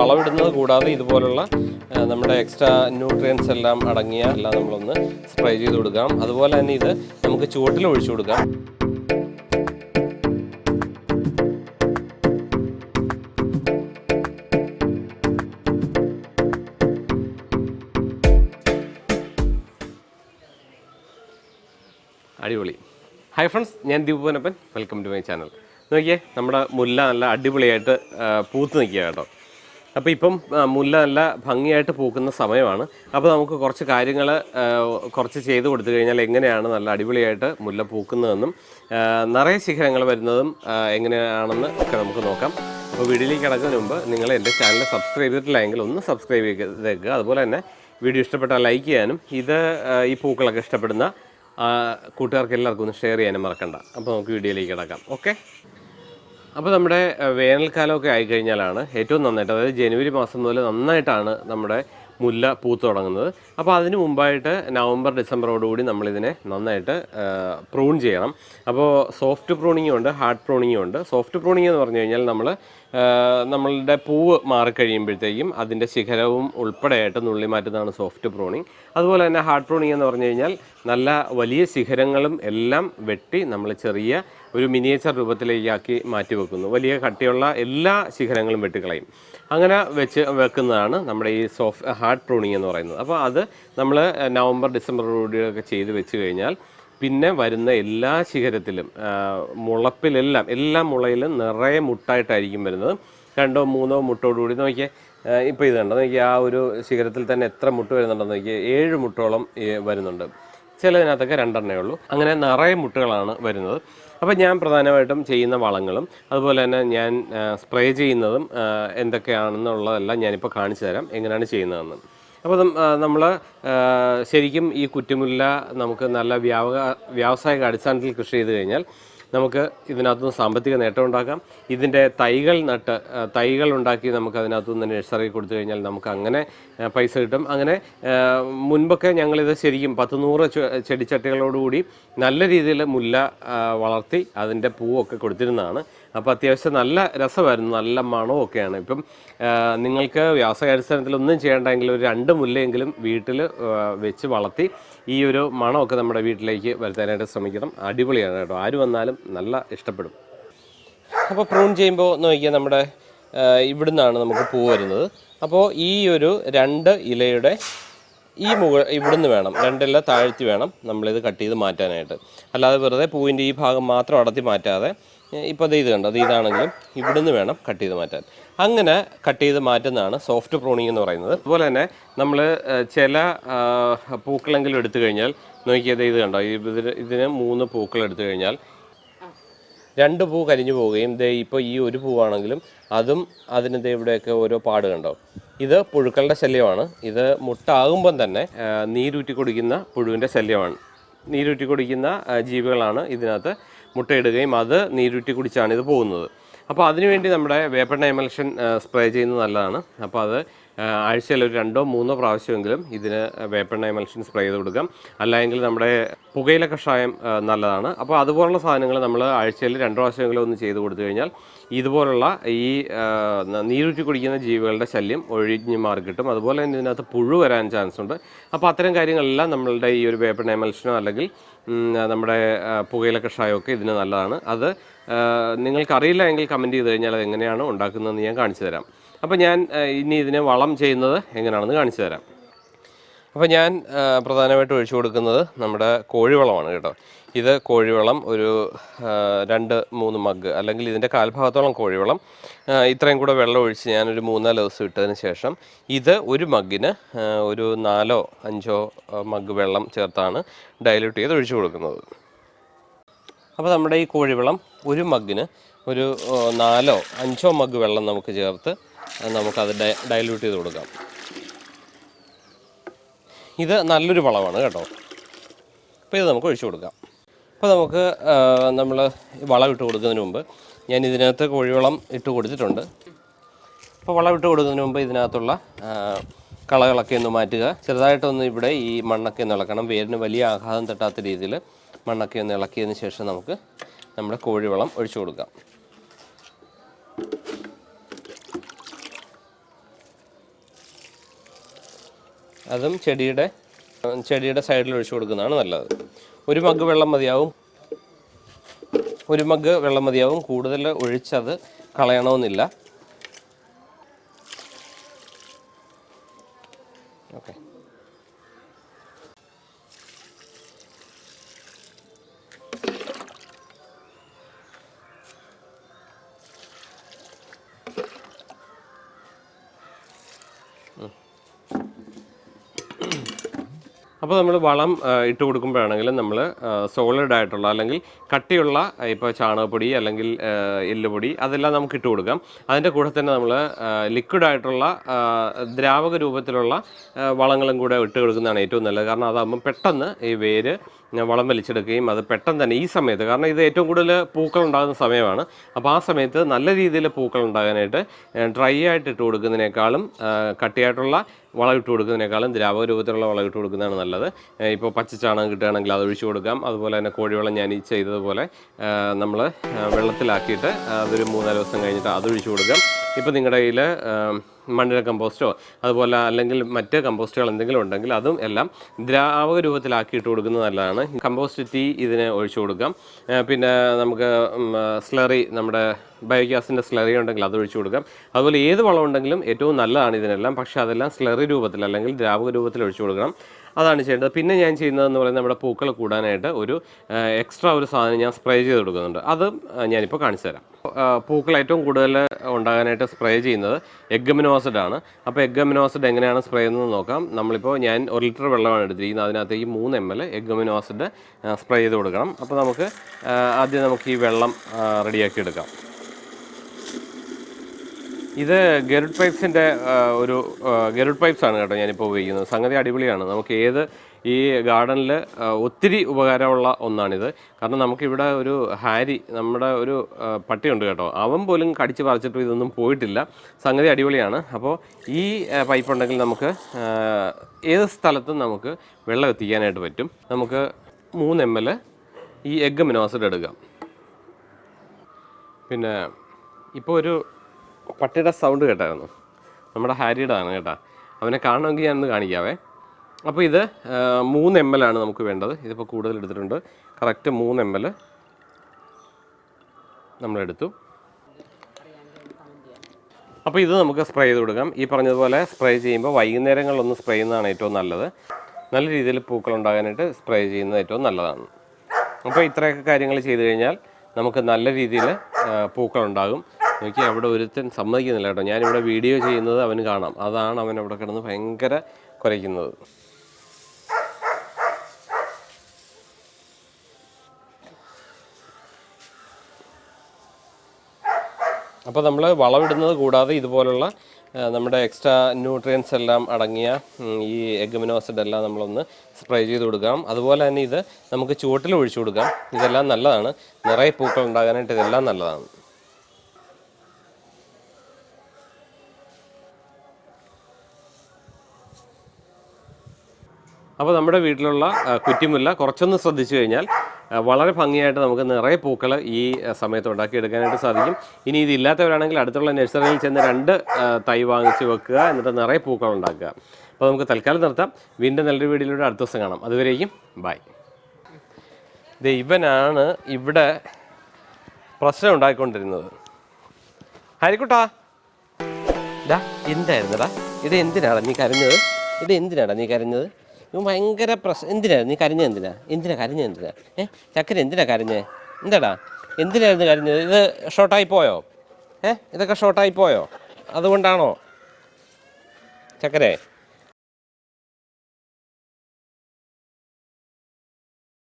വളമിടുന്നത് കൂടാതെ ഇതുപോലുള്ള നമ്മുടെ എക്സ്ട്രാ ന്യൂട്രിയൻസ് എല്ലാം അടങ്ങിയ എല്ലാം നമ്മളൊന്ന് സ്പ്രേ ചെയ്ത് കൊടുക്കാം. അതുപോലെ തന്നെ ഇത് നമുക്ക് ചുവട്ടിൽ ഒഴിച്ചു കൊടുക്കാം. അടിപൊളി. ഹായ് ഫ്രണ്ട്സ് ഞാൻ Deepuvanappan welcome to my channel നോക്കിയേ നമ്മുടെ മുല്ല നല്ല അടിപൊളിയായിട്ട് പൂത്ത് നിൽക്കുക കേട്ടോ. അപ്പോൾ ഇപ്പം മുല്ല നല്ല ഭംഗിയായിട്ട് പൂക്കുന്ന സമയമാണ്. അപ്പോൾ നമുക്ക് കുറച്ച് കാര്യങ്ങൾ കുറച്ച് ചെയ്ത് കൊടുത്തു കഴിഞ്ഞാൽ എങ്ങനെയാണ് നല്ല അടിപൊളിയായിട്ട് മുല്ല പൂക്കുന്നതെന്നും നിറയെ ശിഖരങ്ങൾ വരുന്നതും എങ്ങനെയാണെന്ന് ഒക്കെ നമുക്ക് നോക്കാം. അപ്പോൾ വീഡിയോയിലേക്ക് കിടക്കുന്നതിന് മുമ്പ് നിങ്ങൾ എന്റെ ചാനൽ സബ്സ്ക്രൈബ് ചെയ്തിട്ടില്ലെങ്കിൽ ഒന്ന് സബ്സ്ക്രൈബ് ചെയ്തേക്കുക. അതുപോലെ തന്നെ വീഡിയോ ഇഷ്ടപ്പെട്ടാൽ ലൈക്ക് ചെയ്യാനും ഇത് ഈ പൂക്കളൊക്കെ ഇഷ്ടപ്പെടുന്ന കൂട്ടുകാർക്ക് എല്ലാവർക്കും ഒന്ന് ഷെയർ ചെയ്യാനും മറക്കണ്ട. അപ്പോൾ നമുക്ക് വീഡിയോയിലേക്ക് കിടക്കാം. ഓക്കെ? അപ്പോൾ നമ്മുടെ വേനൽക്കാലമൊക്കെ ആയിക്കഴിഞ്ഞാലാണ് ഏറ്റവും നന്നായിട്ട് അതായത് ജനുവരി മാസം മുതൽ നന്നായിട്ടാണ് നമ്മുടെ മുല്ല പൂത്ത് തുടങ്ങുന്നത്. അപ്പോൾ അതിന് മുമ്പായിട്ട് നവംബർ ഡിസംബറോടുകൂടി നമ്മളിതിനെ നന്നായിട്ട് പ്രൂൺ ചെയ്യണം. അപ്പോൾ സോഫ്റ്റ് പ്രൂണിങ്ങും ഉണ്ട് ഹാർഡ് പ്രൂണിങ്ങും ഉണ്ട്. സോഫ്റ്റ് പ്രൂണിംഗ് എന്ന് പറഞ്ഞു കഴിഞ്ഞാൽ നമ്മൾ നമ്മളുടെ പൂവ് മാറിക്കഴിയുമ്പോഴത്തേക്കും അതിന്റെ ശിഖരവും ഉൾപ്പെടെയായിട്ട് നുള്ളി മാറ്റുന്നതാണ് സോഫ്റ്റ് പ്രൂണിങ്. അതുപോലെ തന്നെ ഹാർഡ് പ്രൂണിങ് എന്ന് പറഞ്ഞു കഴിഞ്ഞാൽ നല്ല വലിയ ശിഖരങ്ങളും എല്ലാം വെട്ടി നമ്മൾ ചെറിയ ഒരു മിനിയേച്ചർ രൂപത്തിലേക്കാക്കി മാറ്റി വെക്കുന്നു വലിയ കട്ടിയുള്ള എല്ലാ ശിഖരങ്ങളും വെട്ടിക്കളയും. അങ്ങനെ വെച്ച് വെക്കുന്നതാണ് നമ്മുടെ ഈ സോഫ്റ്റ് ഹാർഡ് പ്രൂണിങ് എന്ന് പറയുന്നത്. അപ്പോൾ അത് നമ്മൾ നവംബർ ഡിസംബർ കൂടിയൊക്കെ ചെയ്ത് വെച്ച് കഴിഞ്ഞാൽ പിന്നെ വരുന്ന എല്ലാ ശിഖരത്തിലും മുളപ്പിലെല്ലാം എല്ലാ മുളയിലും നിറയെ മുട്ടായിട്ടായിരിക്കും വരുന്നത്. രണ്ടോ മൂന്നോ മുട്ടോടുകൂടി നോക്കിയേ ഇപ്പോൾ ഇത് കണ്ടോ? നോക്കിയാൽ ആ ഒരു ശിഖരത്തിൽ തന്നെ എത്ര മുട്ട് വരുന്നുണ്ടെന്ന് നോക്കിയാൽ ഏഴ് മുട്ടോളം വരുന്നുണ്ട്. ചിലതിനകത്തൊക്കെ രണ്ടെണ്ണേ ഉള്ളൂ. അങ്ങനെ നിറയെ മുട്ടുകളാണ് വരുന്നത്. അപ്പോൾ ഞാൻ പ്രധാനമായിട്ടും ചെയ്യുന്ന വളങ്ങളും അതുപോലെ തന്നെ ഞാൻ സ്പ്രേ ചെയ്യുന്നതും എന്തൊക്കെയാണെന്നുള്ളതെല്ലാം ഞാനിപ്പോൾ കാണിച്ചു തരാം. എങ്ങനെയാണ് ചെയ്യുന്നതെന്ന്. അപ്പോൾ നമ്മൾ ശരിക്കും ഈ കുറ്റിമുല്ല നമുക്ക് നല്ല വ്യാവ വ്യാവസായിക അടിസ്ഥാനത്തിൽ കൃഷി ചെയ്ത് കഴിഞ്ഞാൽ നമുക്ക് ഇതിനകത്തുനിന്ന് സാമ്പത്തിക നേട്ടം ഉണ്ടാക്കാം. ഇതിന്റെ തൈകൾ നട്ട് തൈകൾ ഉണ്ടാക്കി നമുക്ക് അതിനകത്തുനിന്ന് നഴ്സറി കൊടുത്തു കഴിഞ്ഞാൽ നമുക്ക് അങ്ങനെ പൈസ കിട്ടും. അങ്ങനെ മുൻപൊക്കെ ഞങ്ങളിത് ശരിക്കും പത്ത് നൂറ് ചെടിച്ചട്ടികളോടുകൂടി നല്ല രീതിയിൽ മുല്ല വളർത്തി അതിന്റെ പൂവൊക്കെ കൊടുത്തിരുന്നതാണ്. അപ്പോൾ അത്യാവശ്യം നല്ല രസമായിരുന്നു നല്ല മണവും ഒക്കെയാണ് ഇപ്പം നിങ്ങൾക്ക് വ്യാസകാടിസ്ഥാനത്തിൽ ഒന്നും ചെയ്യേണ്ടെങ്കിൽ ഒരു രണ്ട് മുല്ലയെങ്കിലും വീട്ടിൽ വെച്ച് വളർത്തി ഈ ഒരു മണമൊക്കെ നമ്മുടെ വീട്ടിലേക്ക് വരുത്താനായിട്ട് ശ്രമിക്കണം. അടിപൊളിയാണ് കേട്ടോ. ആര് വന്നാലും നല്ല ഇഷ്ടപ്പെടും. അപ്പോൾ പ്രൂൺ ചെയ്യുമ്പോൾ നോക്കിയാൽ നമ്മുടെ ഇവിടുന്നാണ് നമുക്ക് പൂ വരുന്നത്. അപ്പോൾ ഈ ഒരു രണ്ട് ഇലയുടെ ഈ മുകൾ ഇവിടുന്ന് വേണം. രണ്ടില താഴ്ത്തി വേണം നമ്മളിത് കട്ട് ചെയ്ത് മാറ്റാനായിട്ട്. അല്ലാതെ വെറുതെ പൂവിന്റെ ഈ ഭാഗം മാത്രം അടത്തി മാറ്റാതെ ഇപ്പോൾ അത് ഇത് കണ്ടോ? ഇതാണെങ്കിലും ഇവിടുന്ന് വേണം കട്ട് ചെയ്ത് മാറ്റാൻ. അങ്ങനെ കട്ട് ചെയ്ത് മാറ്റുന്നതാണ് സോഫ്റ്റ് പ്രോണിങ് എന്ന് പറയുന്നത്. അതുപോലെ തന്നെ നമ്മൾ ചില പൂക്കളെങ്കിലും എടുത്തു കഴിഞ്ഞാൽ നോക്കിയത് ഇത് കണ്ടോ? ഇതിന് ഇതിന് മൂന്ന് പൂക്കൾ എടുത്തു കഴിഞ്ഞാൽ രണ്ട് പൂ കരിഞ്ഞു പോവുകയും ദേ ഇപ്പോൾ ഈ ഒരു പൂവാണെങ്കിലും അതും അതിന് ദേ ഇവിടെയൊക്കെ ഓരോ പാട് കണ്ടോ? ഇത് പുഴുക്കളുടെ ശല്യമാണ്. ഇത് മുട്ടാകുമ്പം തന്നെ നീരൂറ്റി കുടിക്കുന്ന പുഴുവിന്റെ ശല്യമാണ്. നീരൂറ്റി കുടിക്കുന്ന ജീവികളാണ് ഇതിനകത്ത് മുട്ടയിടുകയും അത് നീരുറ്റി കുടിച്ചാണ് ഇത് പോകുന്നത്. അപ്പോൾ അതിനുവേണ്ടി നമ്മുടെ വേപ്പെണ്ണ എമൽഷൻ സ്പ്രേ ചെയ്യുന്നത് നല്ലതാണ്. അപ്പോൾ അത് ആഴ്ചയിൽ ഒരു രണ്ടോ മൂന്നോ പ്രാവശ്യമെങ്കിലും ഇതിന് വേപ്പെണ്ണ എമൽഷൻ സ്പ്രേ ചെയ്ത് കൊടുക്കാം. അല്ലെങ്കിൽ നമ്മുടെ പുകയില കഷായം നല്ലതാണ്. അപ്പോൾ അതുപോലുള്ള സാധനങ്ങൾ നമ്മൾ ആഴ്ചയിൽ രണ്ട് പ്രാവശ്യമെങ്കിലും ഒന്ന് ചെയ്ത് കൊടുത്തു കഴിഞ്ഞാൽ ഇതുപോലുള്ള ഈ നീരുറ്റി കുടിക്കുന്ന ജീവികളുടെ ശല്യം ഒഴിഞ്ഞ് മാറി കിട്ടും അതുപോലെ തന്നെ ഇതിനകത്ത് പുഴു വരാൻ ചാൻസ് ഉണ്ട് അപ്പോൾ അത്തരം കാര്യങ്ങളെല്ലാം നമ്മളുടെ ഈ ഒരു വേപ്പെണ്ണ എമൽഷനോ അല്ലെങ്കിൽ നമ്മുടെ പുകയില കഷായമൊക്കെ ഇതിന് നല്ലതാണ്. അത് നിങ്ങൾക്കറിയില്ല എങ്കിൽ കമന്റ് ചെയ്ത് കഴിഞ്ഞാൽ അത് എങ്ങനെയാണ് ഉണ്ടാക്കുന്നതെന്ന് ഞാൻ കാണിച്ചു തരാം. അപ്പോൾ ഞാൻ ഇനി ഇതിനെ വളം ചെയ്യുന്നത് എങ്ങനെയാണെന്ന് കാണിച്ചു തരാം. അപ്പോൾ ഞാൻ പ്രധാനമായിട്ട് ഒഴിച്ചു കൊടുക്കുന്നത് നമ്മുടെ കോഴിവളമാണ് കേട്ടോ. ഇത് കോഴിവളം ഒരു രണ്ട് മൂന്ന് മഗ് അല്ലെങ്കിൽ ഇതിന്റെ കാൽഭാഗത്തോളം കോഴിവളം. ഇത്രയും കൂടെ വെള്ളം ഒഴിച്ച് ഞാനൊരു മൂന്നാൽ ദിവസം ഇട്ടതിന് ശേഷം ഇത് ഒരു മഗ്ഗിന് ഒരു നാലോ അഞ്ചോ മഗ് വെള്ളം ചേർത്താണ് ഡൈല്യൂട്ട് ചെയ്ത് ഒഴിച്ചു കൊടുക്കുന്നത്. അപ്പോൾ നമ്മുടെ ഈ കോഴിവളം ഒരു മഗ്ഗിന് ഒരു നാലോ അഞ്ചോ മഗ് വെള്ളം നമുക്ക് ചേർത്ത് നമുക്കത് ഡൈല്യൂട്ട് ചെയ്ത് കൊടുക്കാം. ഇത് നല്ലൊരു വളമാണ് കേട്ടോ. അപ്പോൾ ഇത് നമുക്ക് ഒഴിച്ചു കൊടുക്കാം. അപ്പോൾ നമുക്ക് നമ്മൾ വളം ഇട്ട് കൊടുക്കുന്നതിന് മുമ്പ് ഞാൻ ഇതിനകത്ത് കോഴിവളം ഇട്ട് കൊടുത്തിട്ടുണ്ട്. അപ്പോൾ വളം ഇട്ട് കൊടുക്കുന്നതിന് മുമ്പ് ഇതിനകത്തുള്ള കളകളൊക്കെ ഒന്ന് മാറ്റുക. ചെറുതായിട്ടൊന്ന് ഇവിടെ ഈ മണ്ണൊക്കെ ഒന്ന് ഇളക്കണം. വേരിന് വലിയ ആഘാതം തട്ടാത്ത രീതിയിൽ മണ്ണൊക്കെ ഒന്ന് ഇളക്കിയതിന് ശേഷം നമുക്ക് നമ്മുടെ കോഴിവളം ഒഴിച്ചു കൊടുക്കാം. അതും ചെടിയുടെ ചെടിയുടെ സൈഡിൽ ഒഴിച്ചു കൊടുക്കുന്നതാണ് നല്ലത്. ഒരു മഗ് വെള്ളം മതിയാവും. ഒരു മഗ് വെള്ളം മതിയാവും. കൂടുതൽ ഒഴിച്ചത് കളയണമെന്നില്ല. ഓക്കെ. അപ്പോൾ നമ്മൾ വളം ഇട്ട് കൊടുക്കുമ്പോഴാണെങ്കിലും നമ്മൾ സോളിഡ് ആയിട്ടുള്ള അല്ലെങ്കിൽ കട്ടിയുള്ള ഇപ്പോൾ ചാണകപ്പൊടി അല്ലെങ്കിൽ എല്ലുപൊടി അതെല്ലാം നമുക്ക് ഇട്ട് കൊടുക്കാം. അതിന്റെ കൂടെ തന്നെ നമ്മൾ ലിക്വിഡ് ആയിട്ടുള്ള ദ്രാവക രൂപത്തിലുള്ള വളങ്ങളും കൂടെ ഇട്ട് കൊടുക്കുന്നതാണ് ഏറ്റവും നല്ലത്. കാരണം അതാകുമ്പോൾ പെട്ടെന്ന് ഈ വേര് വളം വലിച്ചെടുക്കുകയും അത് പെട്ടെന്ന് തന്നെ ഈ സമയത്ത് കാരണം ഇത് ഏറ്റവും കൂടുതൽ പൂക്കൾ ഉണ്ടാകുന്ന സമയമാണ്. അപ്പോൾ ആ സമയത്ത് നല്ല രീതിയിൽ പൂക്കൾ ഉണ്ടാകാനായിട്ട് ഡ്രൈ ആയിട്ട് ഇട്ട് കൊടുക്കുന്നതിനേക്കാളും കട്ടിയായിട്ടുള്ള വളം ഇട്ട് കൊടുക്കുന്നതിനേക്കാളും ദ്രാവക രൂപത്തിലുള്ള വളം ഇട്ട് കൊടുക്കുന്നതാണ് നല്ലത്. ഇപ്പോൾ പച്ചച്ചാണകം കിട്ടുകയാണെങ്കിൽ അത് ഒഴിച്ചു കൊടുക്കാം. അതുപോലെ തന്നെ കോഴിവളം ഞാൻ ഈ ചെയ്തതുപോലെ നമ്മൾ വെള്ളത്തിലാക്കിയിട്ട് അതൊരു മൂന്നാൽ ദിവസം കഴിഞ്ഞിട്ട് അത് ഒഴിച്ചു കൊടുക്കാം. ഇപ്പോൾ നിങ്ങളുടെ കയ്യിൽ മണ്ണിര കമ്പോസ്റ്റോ അതുപോലെ അല്ലെങ്കിൽ മറ്റ് കമ്പോസ്റ്റുകൾ എന്തെങ്കിലും ഉണ്ടെങ്കിൽ അതും എല്ലാം ദ്രാവക രൂപത്തിലാക്കിയിട്ട് കൊടുക്കുന്നത് നല്ലതാണ്. കമ്പോസ്റ്റ് തീ ഇതിന് ഒഴിച്ചു കൊടുക്കാം. പിന്നെ നമുക്ക് സ്ലറി നമ്മുടെ ബയോഗ്യാസിന്റെ സ്ലറി ഉണ്ടെങ്കിൽ അത് ഒഴിച്ചു കൊടുക്കാം. അതുപോലെ ഏത് വളം ഉണ്ടെങ്കിലും ഏറ്റവും നല്ലതാണ് ഇതിനെല്ലാം. പക്ഷേ അതെല്ലാം സ്ലറി രൂപത്തിൽ അല്ലെങ്കിൽ ദ്രാവക രൂപത്തിൽ ഒഴിച്ചു കൊടുക്കണം. അതാണ് ചെയ്യേണ്ടത്. പിന്നെ ഞാൻ ചെയ്യുന്നതെന്ന് പറയുന്നത് നമ്മുടെ പൂക്കൾ കൂടാനായിട്ട് ഒരു എക്സ്ട്രാ ഒരു സാധനം ഞാൻ സ്പ്രേ ചെയ്ത് കൊടുക്കുന്നുണ്ട്. അത് ഞാനിപ്പോൾ കാണിച്ചു തരാം. പൂക്കൾ ഏറ്റവും കൂടുതൽ ഉണ്ടാകാനായിട്ട് സ്പ്രേ ചെയ്യുന്നത് എഗ്ഗമിനോസിഡ് ആണ്. അപ്പോൾ എഗ്ഗമിനോസിഡ് എങ്ങനെയാണ് സ്പ്രേ ചെയ്യുന്നത് നോക്കാം. നമ്മളിപ്പോൾ ഞാൻ ഒരു ലിറ്റർ വെള്ളമാണ് എടുത്തിരിക്കുന്നത്. അതിനകത്തേക്ക് മൂന്ന് എം എൽ എഗ്ഗമിനോസിഡ് സ്പ്രേ ചെയ്ത് കൊടുക്കണം. അപ്പോൾ നമുക്ക് ആദ്യം നമുക്ക് ഈ വെള്ളം റെഡിയാക്കി എടുക്കാം. ഇത് ഗരുഡ് പൈപ്സിന്റെ ഒരു ഗരുഡ് പൈപ്സ് ആണ് കേട്ടോ ഞാനിപ്പോൾ ഉപയോഗിക്കുന്നത്. സംഗതി അടിപൊളിയാണ്. നമുക്ക് ഏത് ഈ ഗാർഡനിൽ ഒത്തിരി ഉപകാരമുള്ള ഒന്നാണിത്. കാരണം നമുക്കിവിടെ ഒരു ഹാരി നമ്മുടെ ഒരു പട്ടിയുണ്ട് കേട്ടോ. അവൻ പോലും കടിച്ച് പറിച്ചിട്ട് ഇതൊന്നും പോയിട്ടില്ല. സംഗതി അടിപൊളിയാണ്. അപ്പോൾ ഈ പൈപ്പ് ഉണ്ടെങ്കിൽ നമുക്ക് ഏത് സ്ഥലത്തും നമുക്ക് വെള്ളം എത്തിക്കാനായിട്ട് പറ്റും. നമുക്ക് മൂന്ന് എം ഈ എഗ് മിനോസിഡ് എടുക്കാം. പിന്നെ ഇപ്പോൾ ഒരു പട്ടിയുടെ സൗണ്ട് കേട്ടായിരുന്നു. നമ്മുടെ ഹാരിയുടെ ആണ് കേട്ടാ. അവനെ കാണണമെങ്കിൽ ഞാനൊന്ന് കാണിക്കാവേ. അപ്പോൾ ഇത് മൂന്ന് എം എൽ ആണ് നമുക്ക് വേണ്ടത്. ഇതിപ്പോൾ കൂടുതൽ എടുത്തിട്ടുണ്ട്. കറക്റ്റ് മൂന്ന് എം എൽ നമ്മളെടുത്തു അപ്പോൾ ഇത് നമുക്ക് സ്പ്രേ ചെയ്ത് കൊടുക്കാം. ഈ പറഞ്ഞതുപോലെ സ്പ്രേ ചെയ്യുമ്പോൾ വൈകുന്നേരങ്ങളിലൊന്ന് സ്പ്രേ ചെയ്യുന്നതാണ് ഏറ്റവും നല്ലത്. നല്ല രീതിയിൽ പൂക്കൾ ഉണ്ടാകാനായിട്ട് സ്പ്രേ ചെയ്യുന്നത് ഏറ്റവും നല്ലതാണ്. അപ്പോൾ ഇത്രയൊക്കെ കാര്യങ്ങൾ ചെയ്തു കഴിഞ്ഞാൽ നമുക്ക് നല്ല രീതിയിൽ പൂക്കൾ ഉണ്ടാകും. നോക്കി അവിടെ ഒരുത്തൻ സമ്മതിക്കുന്നില്ല കേട്ടോ. ഞാനിവിടെ വീഡിയോ ചെയ്യുന്നത് അവന് കാണാം. അതാണ് അവൻ അവിടെ കിടന്ന് ഭയങ്കര കുരയ്ക്കുന്നത്. അപ്പോൾ നമ്മൾ വളമിടുന്നത് കൂടാതെ ഇതുപോലുള്ള നമ്മുടെ എക്സ്ട്രാ ന്യൂട്രിയൻസ് എല്ലാം അടങ്ങിയ ഈ ഈ എഗ്മിനോസിഡ് എല്ലാം നമ്മളൊന്ന് സ്പ്രേ ചെയ്ത് കൊടുക്കാം. അതുപോലെ തന്നെ ഇത് നമുക്ക് ചുവട്ടിൽ ഒഴിച്ചു കൊടുക്കാം. ഇതെല്ലാം നല്ലതാണ്. നിറയെ പൂക്കൾ ഉണ്ടാകാനായിട്ട് ഇതെല്ലാം നല്ലതാണ്. അപ്പോൾ നമ്മുടെ വീട്ടിലുള്ള കുറ്റിമുല്ല കുറച്ചൊന്ന് ശ്രദ്ധിച്ചു കഴിഞ്ഞാൽ വളരെ ഭംഗിയായിട്ട് നമുക്ക് നിറയെ പൂക്കൾ ഈ സമയത്ത് ഉണ്ടാക്കിയെടുക്കാനായിട്ട് സാധിക്കും. ഇനി ഇതില്ലാത്തവരാണെങ്കിൽ അടുത്തുള്ള നഴ്സറിയിൽ ചെന്ന് രണ്ട് തൈ വാങ്ങിച്ച് വെക്കുക എന്നിട്ട് നിറയെ പൂക്കൾ ഉണ്ടാക്കുക. അപ്പോൾ നമുക്ക് തൽക്കാലം നിർത്താം. വീണ്ടും നല്ലൊരു വീഡിയോയിലൂടെ അടുത്ത ദിവസം കാണാം. അതുവരെയും ബായ് ദേ ഇവനാണ് ഇവിടെ പ്രശ്നം ഉണ്ടാക്കിക്കൊണ്ടിരുന്നത് ഹരിക്കുട്ടാ. ഇതാ എന്തായിരുന്നടാ ഇത് എന്തിനാടാ നീ കരഞ്ഞത്? ഇത് എന്തിനാടാ നീ കരഞ്ഞത്? ഇവൻ ഭയങ്കര പ്രശ്നം എന്തിനാ? നീ കരിഞ്ഞ എന്തിനാ? എന്തിനാ കരിഞ്ഞ എന്തിനാ? ഏ? ചക്കര എന്തിനാ കരഞ്ഞത് എന്താടാ? എന്തിനായിരുന്നു കരഞ്ഞത്? ഇത് ഷോർട്ടായി പോയോ? ഏ? ഇതൊക്കെ ഷോർട്ടായി പോയോ? അതുകൊണ്ടാണോ? ചക്കരേ